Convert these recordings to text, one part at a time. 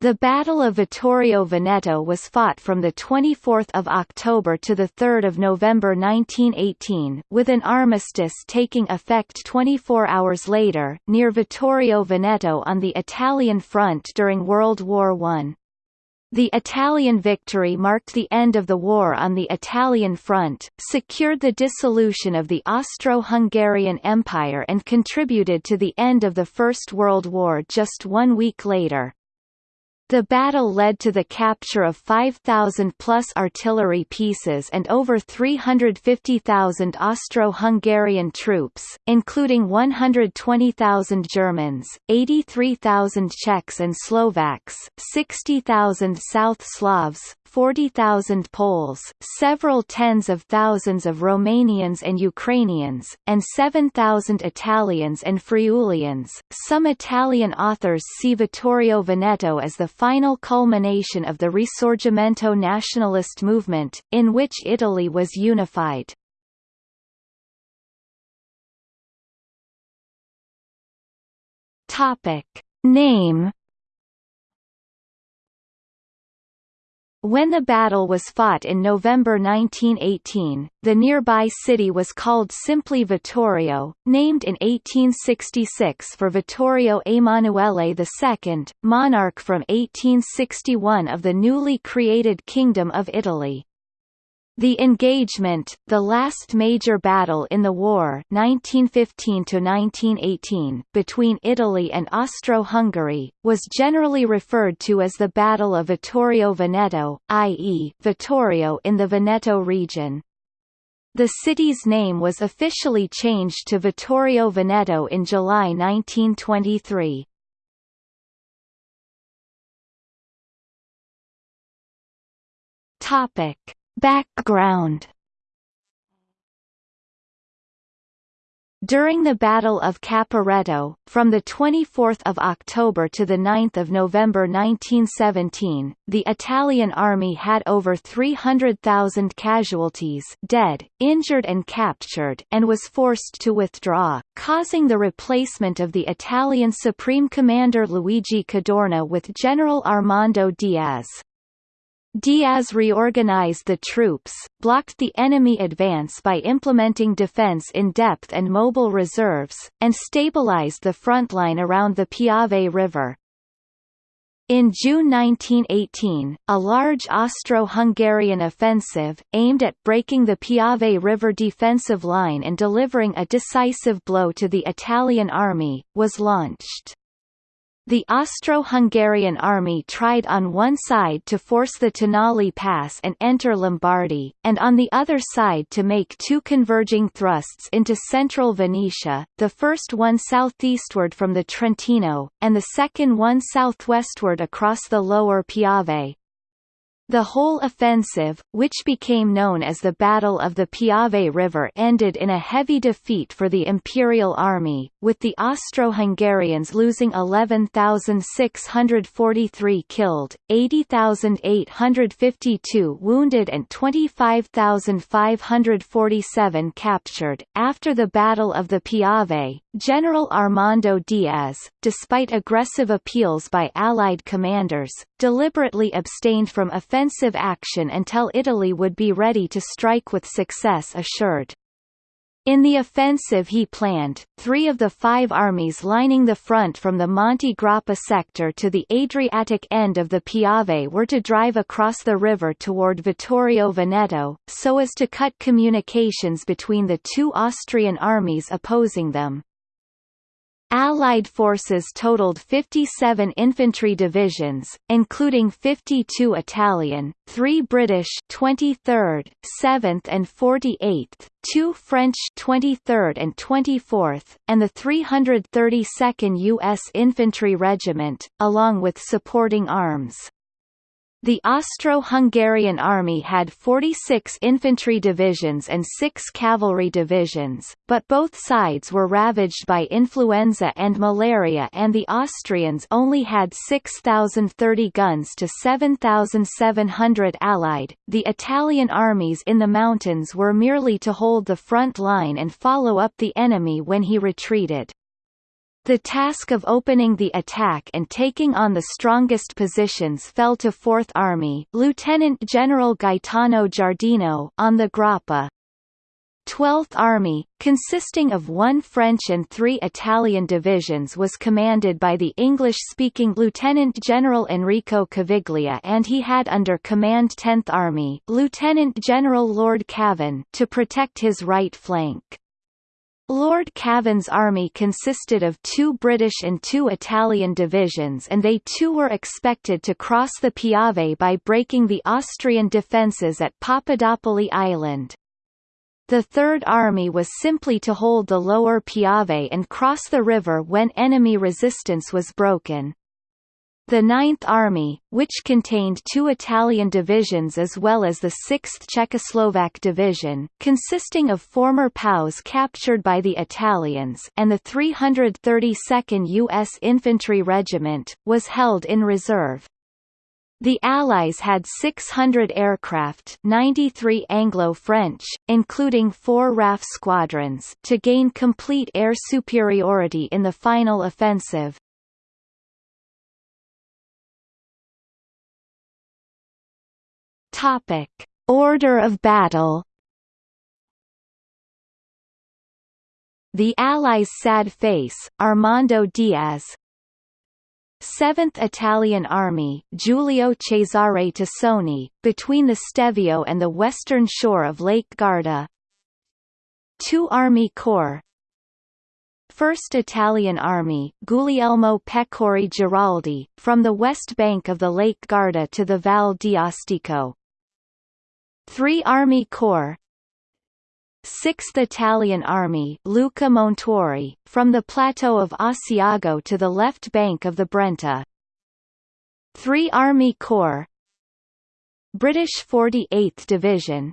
The Battle of Vittorio Veneto was fought from 24 October to 3 November 1918 with an armistice taking effect 24 hours later, near Vittorio Veneto on the Italian front during World War I. The Italian victory marked the end of the war on the Italian front, secured the dissolution of the Austro-Hungarian Empire and contributed to the end of the First World War just one week later. The battle led to the capture of 5,000-plus artillery pieces and over 350,000 Austro-Hungarian troops, including 120,000 Germans, 83,000 Czechs and Slovaks, 60,000 South Slavs, 40,000 Poles, several tens of thousands of Romanians and Ukrainians, and 7,000 Italians and Friulians. Some Italian authors see Vittorio Veneto as the final culmination of the Risorgimento nationalist movement, in which Italy was unified. Topic. Name When the battle was fought in November 1918, the nearby city was called simply Vittorio, named in 1866 for Vittorio Emanuele II, monarch from 1861 of the newly created Kingdom of Italy. The engagement, the last major battle in the war 1915 between Italy and Austro-Hungary, was generally referred to as the Battle of Vittorio Veneto, i.e., Vittorio in the Veneto region. The city's name was officially changed to Vittorio Veneto in July 1923. Topic Background During the Battle of Caporetto, from 24 October to 9 November 1917, the Italian army had over 300,000 casualties dead, injured and captured and was forced to withdraw, causing the replacement of the Italian Supreme Commander Luigi Cadorna with General Armando Diaz. Diaz reorganized the troops, blocked the enemy advance by implementing defense in depth and mobile reserves, and stabilized the front line around the Piave River. In June 1918, a large Austro-Hungarian offensive, aimed at breaking the Piave River defensive line and delivering a decisive blow to the Italian army, was launched. The Austro-Hungarian army tried on one side to force the Tonale Pass and enter Lombardy, and on the other side to make two converging thrusts into central Venetia, the first one southeastward from the Trentino, and the second one southwestward across the lower Piave. The whole offensive, which became known as the Battle of the Piave River ended in a heavy defeat for the Imperial Army, with the Austro-Hungarians losing 11,643 killed, 80,852 wounded and 25,547 captured. After the Battle of the Piave, General Armando Diaz, despite aggressive appeals by Allied commanders, deliberately abstained from offensive action until Italy would be ready to strike with success assured. In the offensive he planned, three of the five armies lining the front from the Monte Grappa sector to the Adriatic end of the Piave were to drive across the river toward Vittorio Veneto, so as to cut communications between the two Austrian armies opposing them. Allied forces totaled 57 infantry divisions, including 52 Italian, 3 British 23rd, 7th and 48th, 2 French 23rd and 24th, and the 332nd U.S. Infantry Regiment, along with supporting arms. The Austro-Hungarian army had 46 infantry divisions and 6 cavalry divisions, but both sides were ravaged by influenza and malaria and the Austrians only had 6,030 guns to 7,700 allied. The Italian armies in the mountains were merely to hold the front line and follow up the enemy when he retreated. The task of opening the attack and taking on the strongest positions fell to Fourth Army Lieutenant General Gaetano Giardino on the Grappa. 12th Army, consisting of one French and three Italian divisions was commanded by the English-speaking Lieutenant General Enrico Caviglia and he had under command 10th Army Lieutenant General Lord Cavan to protect his right flank. Lord Cavan's army consisted of two British and two Italian divisions and they too were expected to cross the Piave by breaking the Austrian defences at Papadopoli Island. The Third Army was simply to hold the lower Piave and cross the river when enemy resistance was broken. The Ninth Army, which contained two Italian divisions as well as the 6th Czechoslovak Division, consisting of former POWs captured by the Italians and the 332nd U.S. Infantry Regiment, was held in reserve. The Allies had 600 aircraft 93 Anglo-French, including four RAF squadrons to gain complete air superiority in the final offensive. Topic. Order of battle. The Allies' sad face, Armando Diaz, 7th Italian Army Giulio Cesare Tassoni, between the Stelvio and the western shore of Lake Garda. 2 Army Corps. 1st Italian Army Guglielmo Pecori Giraldi, from the west bank of the Lake Garda to the Val di Astico 3 Army Corps. 6th Italian Army Luca Montuori, from the plateau of Asiago to the left bank of the Brenta. 3 Army Corps. British 48th Division.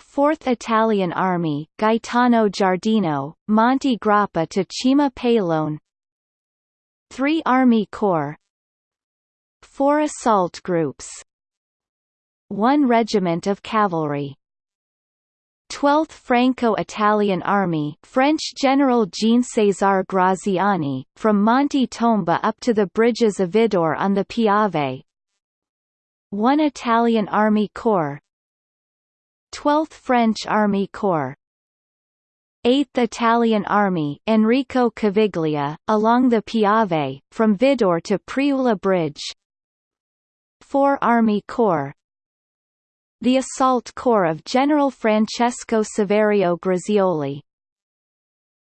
4th Italian Army Gaetano Giardino, Monte Grappa to Cima Pallone. 3 Army Corps. 4 assault groups 1 regiment of cavalry. 12th Franco-Italian Army French General Jean-César Graziani, from Monte Tomba up to the bridges of Vidor on the Piave. 1 Italian Army Corps. 12th French Army Corps. 8th Italian Army Enrico Caviglia, along the Piave, from Vidor to Priula Bridge. 4 Army Corps the assault corps of General Francesco Saverio Grazioli.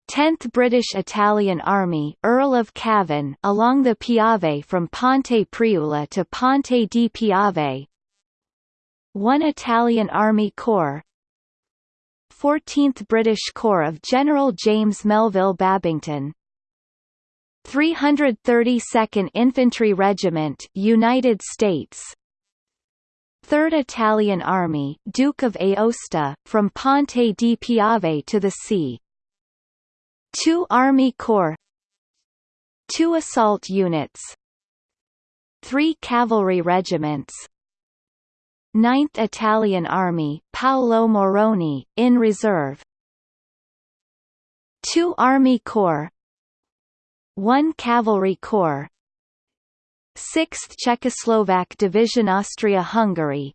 10th British Italian Army Earl of Cavan along the Piave from Ponte Priula to Ponte di Piave. 1 Italian Army Corps. 14th British Corps of General James Melville Babington. 332nd Infantry Regiment United States 3rd Italian Army Duke of Aosta, from Ponte di Piave to the sea. 2 Army Corps. 2 assault units. 3 cavalry regiments. 9th Italian Army Paolo Morrone, in reserve. 2 Army Corps. 1 Cavalry Corps 6th Czechoslovak Division Austria-Hungary.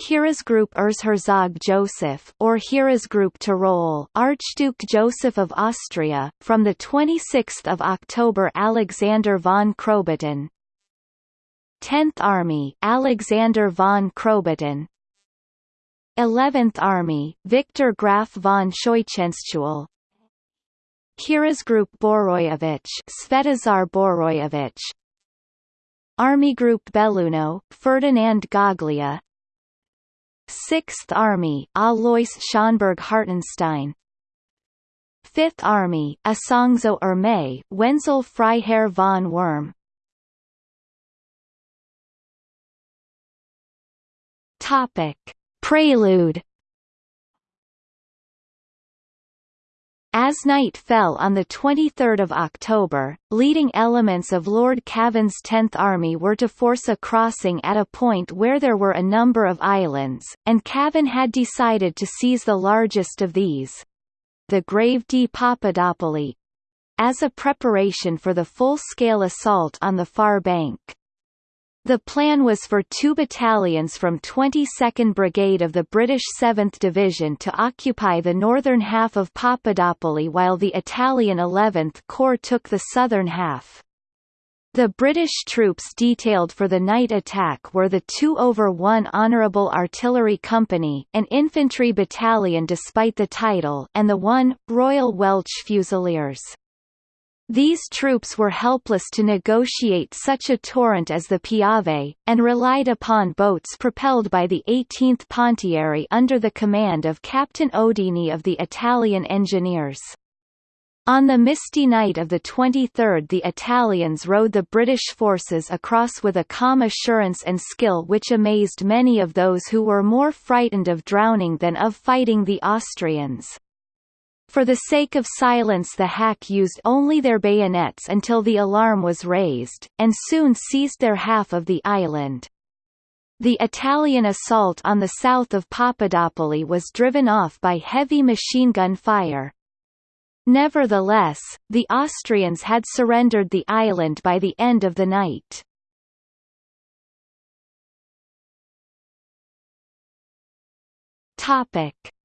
Heeresgruppe Erzherzog Joseph or Heeresgruppe Tyrol Archduke Joseph of Austria, from 26 October Alexander von Krobatin 10th Army Alexander von Krobatin 11th Army Victor Graf von Scheuchenstuel. Heeresgruppe Boroyevich Svetozar Boroyevich Army Group Belluno, Ferdinand Goglia. 6th Army Alois Schönburg Hartenstein. 5th Army Isonzo Armee Wenzel Freiherr von Wurm. Topic. Prelude As night fell on 23 October, leading elements of Lord Cavan's Tenth Army were to force a crossing at a point where there were a number of islands, and Cavan had decided to seize the largest of these—the Grave di Papadopoli. as a preparation for the full-scale assault on the far bank. The plan was for two battalions from 22nd Brigade of the British 7th Division to occupy the northern half of Papadopoli while the Italian 11th Corps took the southern half. The British troops detailed for the night attack were the 2 over 1 Honourable Artillery Company, an infantry battalion despite the title, and the 1, Royal Welch Fusiliers. These troops were helpless to negotiate such a torrent as the Piave, and relied upon boats propelled by the 18th Pontieri under the command of Captain Odini of the Italian Engineers. On the misty night of the 23rd the Italians rowed the British forces across with a calm assurance and skill which amazed many of those who were more frightened of drowning than of fighting the Austrians. For the sake of silence the hack used only their bayonets until the alarm was raised, and soon seized their half of the island. The Italian assault on the south of Papadopoli was driven off by heavy machine gun fire. Nevertheless, the Austrians had surrendered the island by the end of the night.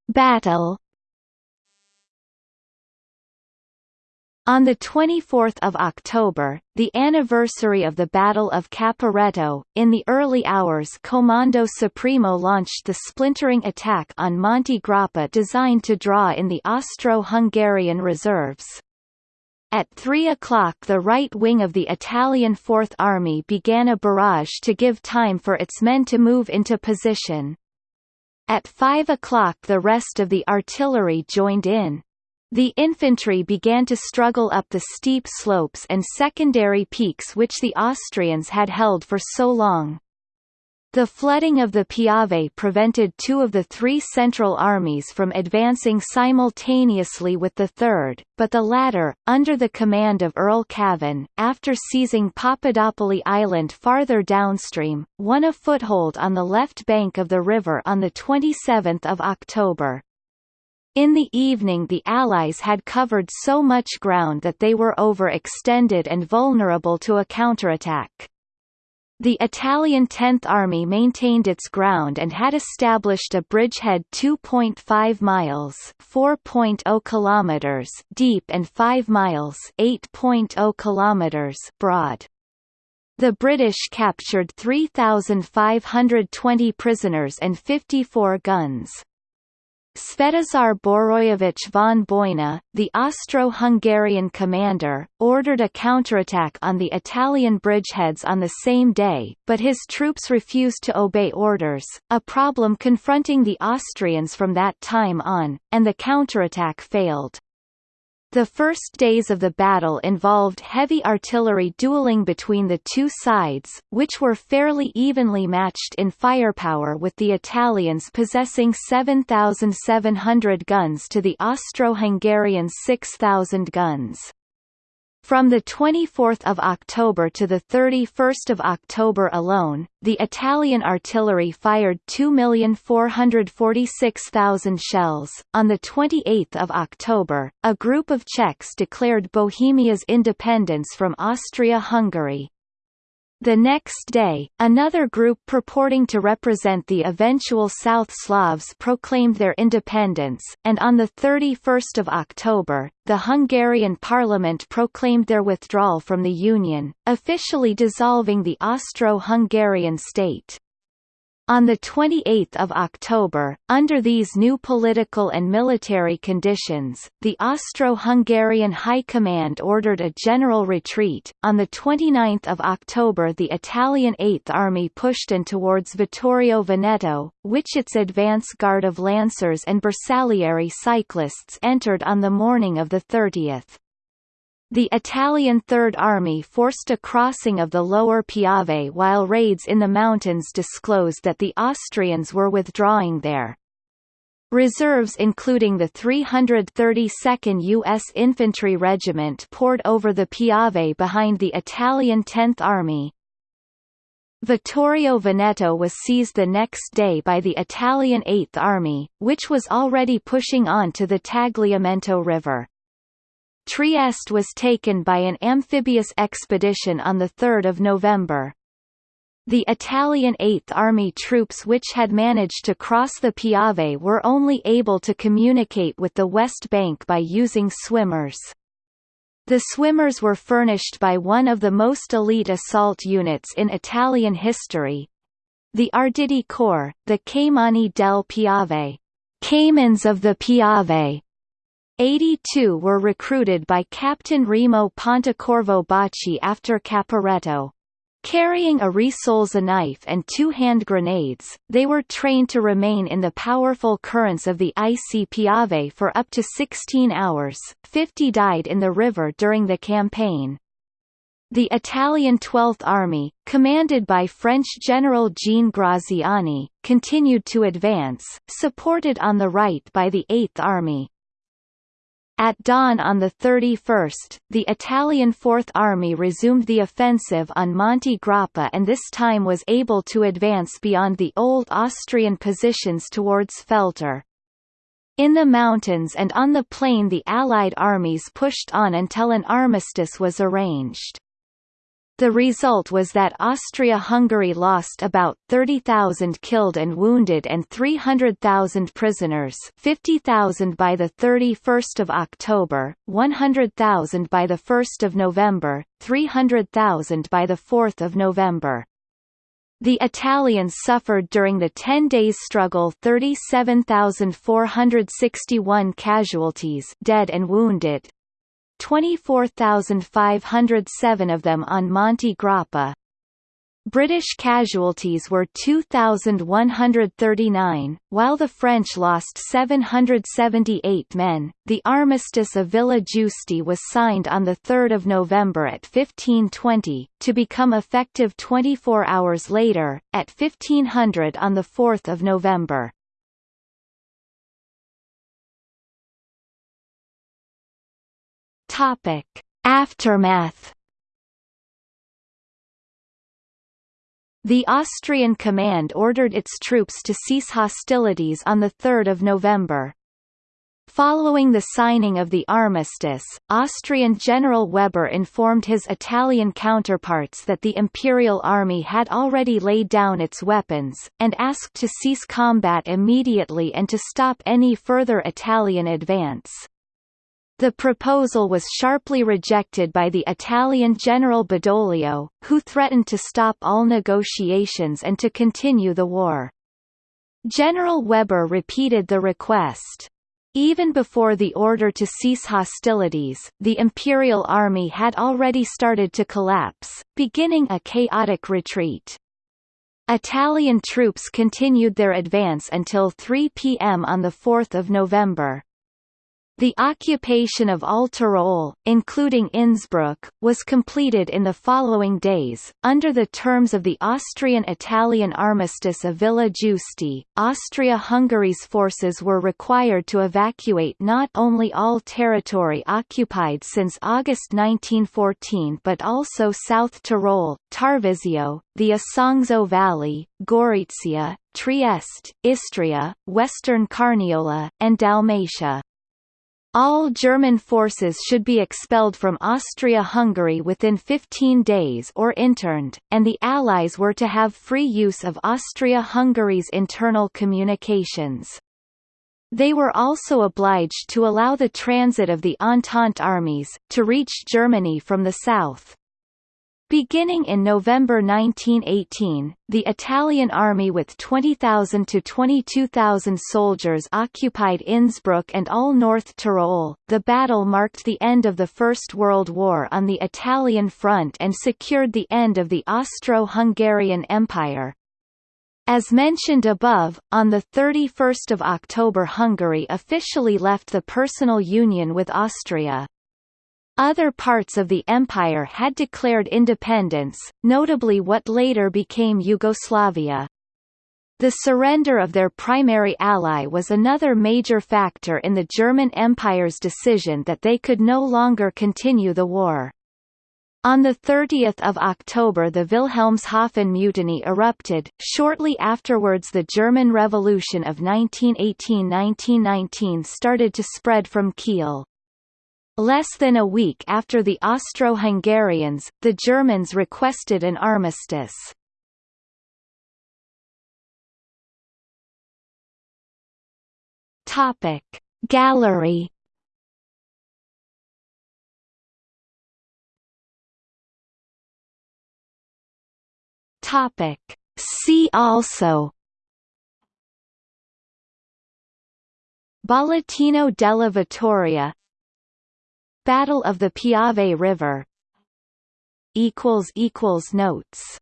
Battle On 24 October, the anniversary of the Battle of Caporetto, in the early hours Comando Supremo launched the splintering attack on Monte Grappa designed to draw in the Austro-Hungarian reserves. At 3 o'clock the right wing of the Italian Fourth Army began a barrage to give time for its men to move into position. At 5 o'clock the rest of the artillery joined in. The infantry began to struggle up the steep slopes and secondary peaks which the Austrians had held for so long. The flooding of the Piave prevented two of the three Central Armies from advancing simultaneously with the third, but the latter, under the command of Earl Cavan, after seizing Papadopoli Island farther downstream, won a foothold on the left bank of the river on 27 October. In the evening the Allies had covered so much ground that they were overextended and vulnerable to a counterattack. The Italian 10th Army maintained its ground and had established a bridgehead 2.5 miles (4.0 kilometers) deep and 5 miles (8.0 kilometers) broad. The British captured 3,520 prisoners and 54 guns. Svetozar Boroyevich von Bojna, the Austro-Hungarian commander, ordered a counterattack on the Italian bridgeheads on the same day, but his troops refused to obey orders, a problem confronting the Austrians from that time on, and the counterattack failed. The first days of the battle involved heavy artillery dueling between the two sides, which were fairly evenly matched in firepower with the Italians possessing 7,700 guns to the Austro-Hungarians 6,000 guns. From 24 October to 31 October alone, the Italian artillery fired 2,446,000 shells. On 28 October, a group of Czechs declared Bohemia's independence from Austria-Hungary, the next day, another group purporting to represent the eventual South Slavs proclaimed their independence, and on 31 October, the Hungarian parliament proclaimed their withdrawal from the Union, officially dissolving the Austro-Hungarian state. On 28 October, under these new political and military conditions, the Austro-Hungarian High Command ordered a general retreat. On 29 October the Italian Eighth Army pushed in towards Vittorio Veneto, which its advance guard of lancers and bersaglieri cyclists entered on the morning of the 30th. The Italian Third Army forced a crossing of the lower Piave while raids in the mountains disclosed that the Austrians were withdrawing there. Reserves including the 332nd U.S. Infantry Regiment poured over the Piave behind the Italian 10th Army. Vittorio Veneto was seized the next day by the Italian 8th Army, which was already pushing on to the Tagliamento River. Trieste was taken by an amphibious expedition on 3 November. The Italian Eighth Army troops which had managed to cross the Piave were only able to communicate with the West Bank by using swimmers. The swimmers were furnished by one of the most elite assault units in Italian history, the Arditi Corps, the Caimani del Piave, Caimans of the Piave. 82 were recruited by Captain Remo Pontecorvo Bacci after Caporetto. Carrying a risolza knife and two hand grenades, they were trained to remain in the powerful currents of the icy Piave for up to 16 hours. 50 died in the river during the campaign. The Italian Twelfth Army, commanded by French General Jean Graziani, continued to advance, supported on the right by the Eighth Army. At dawn on the 31st, the Italian Fourth Army resumed the offensive on Monte Grappa and this time was able to advance beyond the old Austrian positions towards Feltre. In the mountains and on the plain the Allied armies pushed on until an armistice was arranged. The result was that Austria-Hungary lost about 30,000 killed and wounded and 300,000 prisoners 50,000 by 31 October, 100,000 by 1 November, 300,000 by 4 November. The Italians suffered during the 10 days struggle 37,461 casualties dead and wounded, 24,507 of them on Monte Grappa. British casualties were 2,139, while the French lost 778 men. The Armistice of Villa Giusti was signed on 3 November at 1520, to become effective 24 hours later, at 1500 on 4 November. Topic: Aftermath. The Austrian command ordered its troops to cease hostilities on 3 November. Following the signing of the armistice, Austrian General Weber informed his Italian counterparts that the Imperial Army had already laid down its weapons, and asked to cease combat immediately and to stop any further Italian advance. The proposal was sharply rejected by the Italian General Badoglio, who threatened to stop all negotiations and to continue the war. General Weber repeated the request. Even before the order to cease hostilities, the Imperial Army had already started to collapse, beginning a chaotic retreat. Italian troops continued their advance until 3 p.m. on 4 November. The occupation of all Tyrol, including Innsbruck, was completed in the following days. Under the terms of the Austrian-Italian armistice of Villa Giusti, Austria-Hungary's forces were required to evacuate not only all territory occupied since August 1914 but also South Tyrol, Tarvisio, the Isonzo Valley, Gorizia, Trieste, Istria, Western Carniola, and Dalmatia. All German forces should be expelled from Austria-Hungary within 15 days or interned, and the Allies were to have free use of Austria-Hungary's internal communications. They were also obliged to allow the transit of the Entente armies, to reach Germany from the south. Beginning in November 1918, the Italian army with 20,000 to 22,000 soldiers occupied Innsbruck and all North Tyrol. The battle marked the end of the First World War on the Italian front and secured the end of the Austro-Hungarian Empire. As mentioned above, on 31 October Hungary officially left the personal union with Austria. Other parts of the empire had declared independence, notably what later became Yugoslavia. The surrender of their primary ally was another major factor in the German Empire's decision that they could no longer continue the war. On 30 October the Wilhelmshaven mutiny erupted, shortly afterwards the German Revolution of 1918–1919 started to spread from Kiel. Less than a week after the Austro-Hungarians, the Germans requested an armistice. Topic Gallery Topic See also Bollettino della Vittoria Battle of the Piave River. Notes